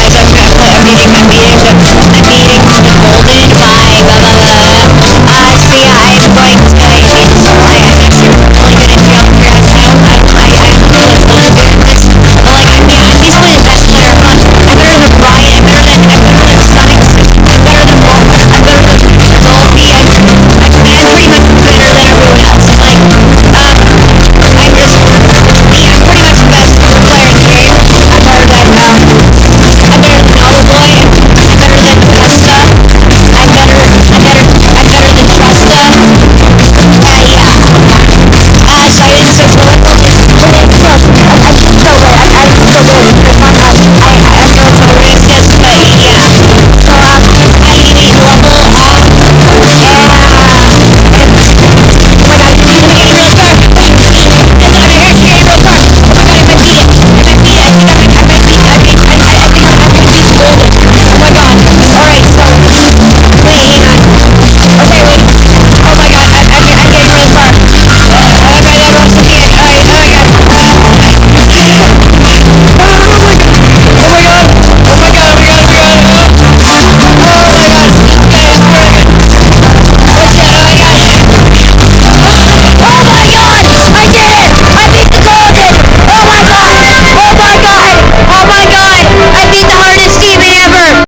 guys, I'm